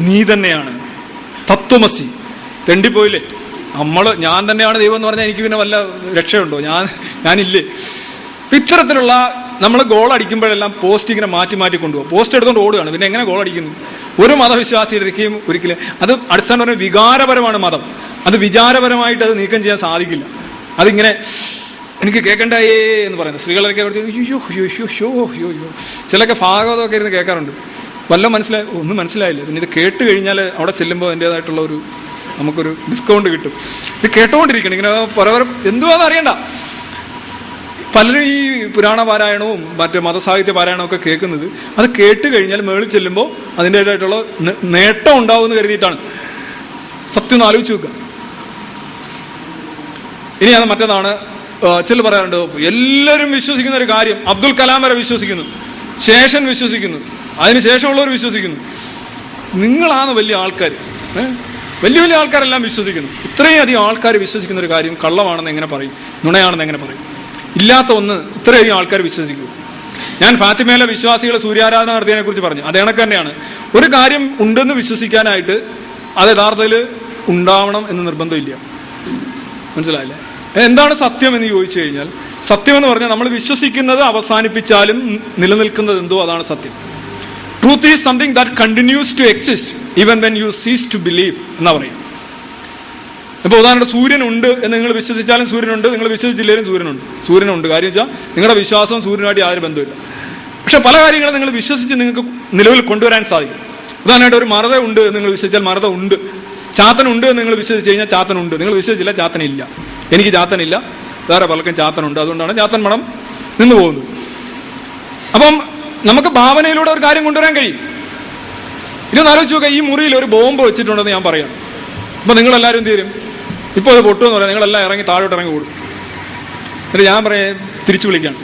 നീ തന്നെയാണ്. തത്വമസി. തെണ്ടിപ്പോയില്ലേ? നമ്മൾ ഞാൻ തന്നെയാണ് ദൈവം എന്ന് പറഞ്ഞാൽ എനിക്ക് പിന്നെ വല്ല രക്ഷയുണ്ടോ? ഞാൻ ഞാനില്ലേ? ഇത്തരത്തിലുള്ള നമ്മൾ ഗോൾ അടിക്കുമ്പോഴെല്ലാം പോസ്റ്റ് ഇങ്ങനെ മാറ്റി മാറ്റി കൊണ്ടുപോകും. പോസ്റ്റ് എടുത്തുകൊണ്ട് ഓടുകയാണ്. പിന്നെ എങ്ങനെ ഗോൾ അടിക്കുന്നു? ഒരു മതവിശ്വാസിയുടെയും ഒരിക്കലും. അത് അടിസ്ഥാനപരമായ വികാരപരമാണ് മതം. അത് വിചാരപരമായിട്ട് അത് നീക്കം ചെയ്യാൻ സാധിക്കില്ല. അതിങ്ങനെ എനിക്ക് കേൾക്കണ്ടായേ എന്ന് പറയുന്നത്. സ്ത്രീകളൊക്കെ അയ്യോ അയ്യോ അയ്യോ അയ്യോ അയ്യോ ചിലൊക്കെ ഭാഗവതമൊക്കെ ഇരുന്ന് കേൾക്കാറുണ്ട്. വല്ല മനസ്സിലായി ഒന്നും മനസ്സിലായില്ല. പിന്നെ ഇത് കേട്ട് കഴിഞ്ഞാൽ അവിടെ ചെല്ലുമ്പോൾ അതിന്റെതായിട്ടുള്ള ഒരു നമുക്കൊരു ഡിസ്കൗണ്ട് കിട്ടും. ഇത് കേട്ടോണ്ടിരിക്കണം. ഇങ്ങനെ പരവരം എന്തുവാന്ന് അറിയണ്ട. പലരും ഈ പുരാണ പാരായണവും മറ്റ് മതസാഹിത്യ പാരായണവും ഒക്കെ കേൾക്കുന്നത്. അത് കേട്ട് കഴിഞ്ഞാൽ മേളിൽ ചെല്ലുമ്പോൾ അതിന്റെതായിട്ടുള്ള നേട്ടം ഉണ്ടാവുമെന്ന് കരുതിയിട്ടാണ്. സത്യം ഒന്ന് ആലോചിച്ച് നോക്കുക ഇനി അത് മറ്റേതാണ്. ചില പറയാറുണ്ട് എല്ലാവരും വിശ്വസിക്കുന്ന ഒരു കാര്യം അബ്ദുൽ കലാം വരെ വിശ്വസിക്കുന്നു. ശേഷൻ വിശ്വസിക്കുന്നു. അതിന് ശേഷമുള്ളവർ വിശ്വസിക്കുന്നു. നിങ്ങളാണ് വലിയ ആൾക്കാർ ഏ? വലിയ വലിയ ആൾക്കാരെല്ലാം വിശ്വസിക്കുന്നു. ഇത്രയും അധികം ആൾക്കാർ വിശ്വസിക്കുന്ന ഒരു കാര്യം കള്ളമാണെന്ന് എങ്ങനെ പറയും? നുണയാണെന്ന് എങ്ങനെ പറയും? ഇല്ലാത്ത ഒന്ന് ഇത്രയധികം ആൾക്കാർ വിശ്വസിക്കൂ. ഞാൻ ഫാത്തിമയിലെ വിശ്വാസികളെ സൂര്യാരാധന നടത്തിയതിനെ കുറിച്ച് പറഞ്ഞു. അത് കണക്ക് തന്നെയാണ്. ഒരു കാര്യം ഉണ്ടെന്ന് വിശ്വസിക്കാനായിട്ട് അത് യഥാർത്ഥത്തിൽ ഉണ്ടാവണം എന്ന് നിർബന്ധമില്ല. മനസ്സിലായില്ലേ? എന്താണ് സത്യം എന്ന് ചോദിച്ചു കഴിഞ്ഞാൽ സത്യം എന്ന് പറഞ്ഞാൽ നമ്മൾ വിശ്വസിക്കുന്നത് അവസാനിപ്പിച്ചാലും നിലനിൽക്കുന്നത് എന്തോ അതാണ് സത്യം. Truth is something that continues to exist even when you cease to believe എന്നാ പറയും ഇപ്പൊ ഉദാഹരണം സൂര്യനുണ്ട് എന്ന് നിങ്ങൾ വിശ്വസിച്ചാലും സൂര്യനുണ്ട് നിങ്ങൾ വിശ്വസിച്ചില്ലെങ്കിലും സൂര്യനുണ്ട് സൂര്യനുണ്ട് കാര്യം വെച്ചാൽ നിങ്ങളുടെ വിശ്വാസവും സൂര്യനുമായിട്ട് യാതൊരു ബന്ധമില്ല പക്ഷെ പല കാര്യങ്ങളും നിങ്ങൾ വിശ്വസിച്ച് നിങ്ങൾക്ക് നിലവിൽ കൊണ്ടുവരാൻ സാധിക്കും. ഉദാഹരണമായിട്ട് ഒരു മറത ഉണ്ട് എന്ന് നിങ്ങൾ വിശ്വസിച്ചാൽ മറത ഉണ്ട്. ചാത്തനുണ്ട് എന്ന് നിങ്ങൾ വിശ്വസിച്ച് കഴിഞ്ഞാൽ ചാത്തനുണ്ട് നിങ്ങൾ വിശ്വസിച്ചില്ല ചാത്തനില്ല എനിക്ക് ചാത്തനില്ല വേറെ പലർക്കും ചാത്തനുണ്ട് അതുകൊണ്ടാണ് ചാത്തൻ മണം നിന്ന് പോകുന്നത്. അപ്പം നമുക്ക് ഭാവനയിലൂടെ ഒരു കാര്യം കൊണ്ടുവരാൻ കഴിയും. ഇതൊന്ന് ആലോചിച്ച് നോക്കുക ഈ മുറിയിൽ ഒരു ബോംബ് വെച്ചിട്ടുണ്ടെന്ന് ഞാൻ പറയാം അപ്പൊ നിങ്ങളെല്ലാവരും എല്ലാവരും ചെയ്യും? ഇപ്പോൾ അത് പൊട്ടുമെന്ന് പറയാം. നിങ്ങളെല്ലാം ഇറങ്ങി താഴോട്ട് ഇറങ്ങി കൂടും എന്നിട്ട് ഞാൻ പറയാം തിരിച്ചു വിളിക്കാം.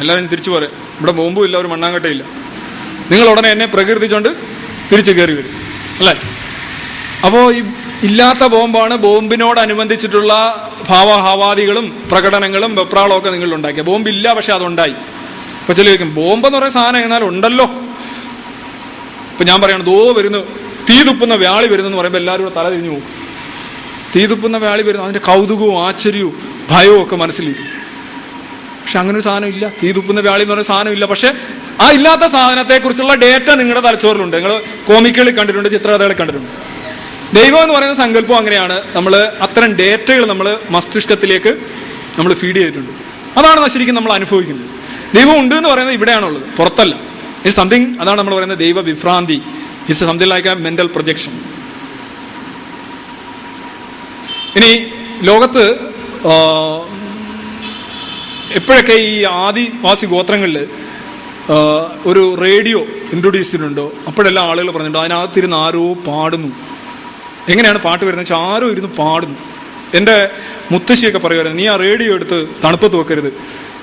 എല്ലാവരും തിരിച്ചു പോരെ. ഇവിടെ ബോംബും ഇല്ല ഒരു മണ്ണാങ്കട്ടയില്ല നിങ്ങൾ ഉടനെ എന്നെ പ്രകീർത്തിച്ചുകൊണ്ട് തിരിച്ചു കയറി വരും. അല്ലേ? അപ്പോൾ ഈ ഇല്ലാത്ത ബോംബാണ് ബോംബിനോടനുബന്ധിച്ചിട്ടുള്ള ഭാവഹാവാദികളും പ്രകടനങ്ങളും വെപ്രാളവും ഒക്കെ നിങ്ങൾ ഉണ്ടാക്കിയ ബോംബില്ല പക്ഷെ അതുണ്ടായി. അപ്പൊ ചില ചോദിക്കും ബോംബ് എന്ന് പറയുന്ന സാധനം എന്നാൽ ഉണ്ടല്ലോ? ഇപ്പൊ ഞാൻ പറയണം ദോ വരുന്നു തീ തുപ്പുന്ന വ്യാളി വരുന്നു എന്ന് പറയുമ്പോൾ എല്ലാവരും കൂടെ തല തിരിഞ്ഞു പോകും. തീ തുപ്പുന്ന വ്യാളി വരുന്നു അതിന്റെ കൗതുകവും ആശ്ചര്യവും ഭയവും ഒക്കെ മനസ്സിലിരിക്കും പക്ഷെ അങ്ങനെ ഒരു സാധനം ഇല്ല. തീ തുപ്പുന്ന വ്യാളി എന്ന് പറയുന്ന സാധനം ഇല്ല. പക്ഷെ ആ ഇല്ലാത്ത സാധനത്തെ കുറിച്ചുള്ള ഡേറ്റ നിങ്ങളുടെ തലച്ചോറിലുണ്ട്. നിങ്ങൾ കോമിക്കുകളിൽ കണ്ടിട്ടുണ്ട് ചിത്രകഥകളിൽ കണ്ടിട്ടുണ്ട്. ദൈവം എന്ന് പറയുന്ന സങ്കല്പം അങ്ങനെയാണ്. നമ്മൾ അത്തരം ഡേറ്റകൾ നമ്മൾ മസ്തിഷ്കത്തിലേക്ക് നമ്മൾ ഫീഡ് ചെയ്തിട്ടുണ്ട്. അതാണ് ശരിക്കും നമ്മൾ അനുഭവിക്കുന്നത്. ദൈവം ഉണ്ട് എന്ന് പറയുന്നത് ഇവിടെയാണുള്ളത്. പുറത്തല്ല. ഇറ്റ് സംതിങ് അതാണ് നമ്മൾ പറയുന്നത് ദൈവ വിഭ്രാന്തി. It's something like a mental projection ഇനി ലോകത്ത് എപ്പോഴൊക്കെ ഈ ആദിവാസി ഗോത്രങ്ങളിൽ ഒരു റേഡിയോ ഇൻട്രൊഡ്യൂസ് ചെയ്തിട്ടുണ്ടോ? അപ്പോഴെല്ലാം ആളുകൾ പറഞ്ഞിട്ടുണ്ടോ അതിനകത്തിരുന്ന് ആരോ പാടുന്നു. എങ്ങനെയാണ് പാട്ട് വരുന്നത്? വെച്ചാൽ ആരോ ഇരുന്ന് പാടുന്നു. എന്റെ മുത്തശ്ശിയൊക്കെ പറയുമായിരുന്നു നീ ആ റേഡിയോ എടുത്ത് തണുപ്പത്ത് വെക്കരുത്.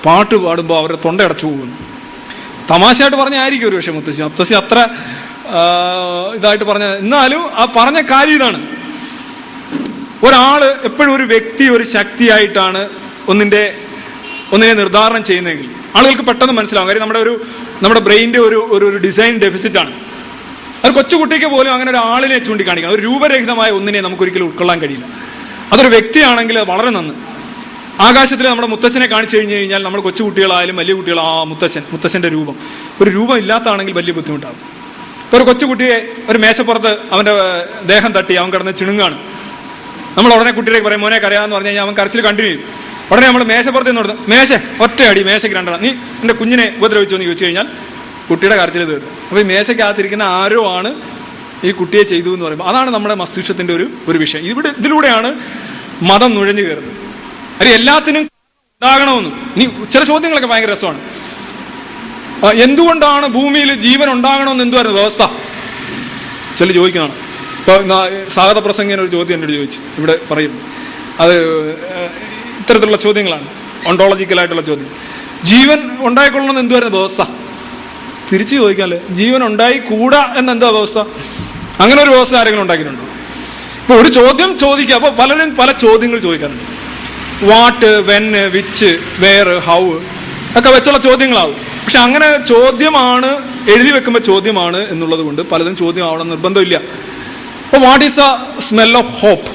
പാട്ട് പാടുമ്പോൾ അവരെ തൊണ്ടയടച്ചു പോകുന്നു. തമാശയായിട്ട് പറഞ്ഞായിരിക്കും ഒരു പക്ഷേ മുത്തശ്ശി. മുത്തശ്ശി അത്ര ഇതായിട്ട് പറഞ്ഞ എന്നാലും ആ പറഞ്ഞ കാര്യം ഇതാണ്. ഒരാൾ എപ്പോഴും ഒരു വ്യക്തി ഒരു ശക്തിയായിട്ടാണ് ഒന്നിന്റെ ഒന്നിനെ നിർദ്ധാരണം ചെയ്യുന്നതെങ്കിൽ. ആളുകൾക്ക് പെട്ടെന്ന് മനസ്സിലാവും. കാര്യം നമ്മുടെ ഒരു നമ്മുടെ ബ്രെയിനിന്റെ ഒരു ഒരു ഡിസൈൻ ഡെഫിസിറ്റാണ് ഒരു കൊച്ചുകുട്ടിക്ക് പോലും അങ്ങനെ ഒരു ആളിനെ ചൂണ്ടിക്കാണിക്കണം. ഒരു രൂപരഹിതമായ ഒന്നിനെ നമുക്ക് ഒരിക്കലും ഉൾക്കൊള്ളാൻ കഴിയില്ല. അതൊരു വ്യക്തിയാണെങ്കിൽ വളരെ നന്ന്. ആകാശത്തിൽ നമ്മുടെ മുത്തച്ഛനെ കാണിച്ചു കഴിഞ്ഞു കഴിഞ്ഞാൽ നമ്മുടെ കൊച്ചുകുട്ടികളായാലും വലിയ കുട്ടികൾ ആ മുത്തച്ഛൻ മുത്തശ്ശന്റെ രൂപം. ഒരു രൂപം ഇല്ലാത്തതാണെങ്കിൽ വലിയ ബുദ്ധിമുട്ടാകും. ഇപ്പൊ ഒരു കൊച്ചുകുട്ടിയെ ഒരു മേശപ്പുറത്ത് അവന്റെ ദേഹം തട്ടി അവൻ കിടന്ന് ചിണുങ്ങാണ്. നമ്മൾ ഉടനെ കുട്ടിയിലേക്ക് പറയും മോനെ കരയാന്ന് പറഞ്ഞു കഴിഞ്ഞാൽ അവൻ കരച്ചിൽ കണ്ടിന്യൂ ഉടനെ നമ്മൾ മേശപ്പുറത്ത് നിന്ന് കൊടുത്തു മേശ ഒറ്റയടി മേശയ്ക്ക് രണ്ടെണ്ണം. നീ എന്റെ കുഞ്ഞിനെ ഉപദ്രവിച്ചു എന്ന് ചോദിച്ചു കഴിഞ്ഞാൽ കുട്ടിയുടെ കരച്ചിൽ തീർന്നു അപ്പൊ ഈ മേശയ്ക്കകത്തിരിക്കുന്ന ആരോ ആണ് ഈ കുട്ടിയെ ചെയ്തു എന്ന് പറയുമ്പോൾ അതാണ് നമ്മുടെ മസ്തിഷ്കത്തിന്റെ ഒരു ഒരു വിഷയം. ഇവിടെ ഇതിലൂടെയാണ് മതം നുഴഞ്ഞു കയറുന്നത്. അത് എല്ലാത്തിനും ഉണ്ടാകണമെന്ന്. ഇനി ചില ചോദ്യങ്ങളൊക്കെ ഭയങ്കര രസമാണ്. എന്തുകൊണ്ടാണ് ഭൂമിയിൽ ജീവൻ ഉണ്ടാകണമെന്ന് എന്തുവായിരുന്നു വ്യവസ്ഥ? ചില ചോദിക്കുന്നതാണ്. ഇപ്പൊ സാഗത പ്രസംഗിന് ഒരു ചോദ്യം എന്നോട് ചോദിച്ചു. ഇവിടെ പറയും. അത് ഇത്തരത്തിലുള്ള ചോദ്യങ്ങളാണ്. ഒണ്ടോളജിക്കലായിട്ടുള്ള ചോദ്യം. ജീവൻ ഉണ്ടായിക്കൊള്ളണം എന്തുവായിരുന്നു വ്യവസ്ഥ? തിരിച്ചു ചോദിക്കാല്ലേ? ജീവൻ ഉണ്ടായി കൂടാ എന്നെന്താ വ്യവസ്ഥ? അങ്ങനെ ഒരു വ്യവസ്ഥ ആരെങ്കിലും ഉണ്ടാക്കിയിട്ടുണ്ടോ? ഇപ്പൊ ഒരു ചോദ്യം ചോദിക്കുക. അപ്പൊ പലരും പല ചോദ്യങ്ങൾ ചോദിക്കാറുണ്ട്. What when which where how ഒക്കെ വെച്ചുള്ള ചോദ്യങ്ങളാവും. പക്ഷെ അങ്ങനെ ചോദ്യമാണ് എഴുതി വെക്കുമ്പോൾ ചോദ്യമാണ് എന്നുള്ളത് കൊണ്ട് പലതും ചോദ്യമാവണം നിർബന്ധമില്ല. അപ്പൊ what is the smell of hope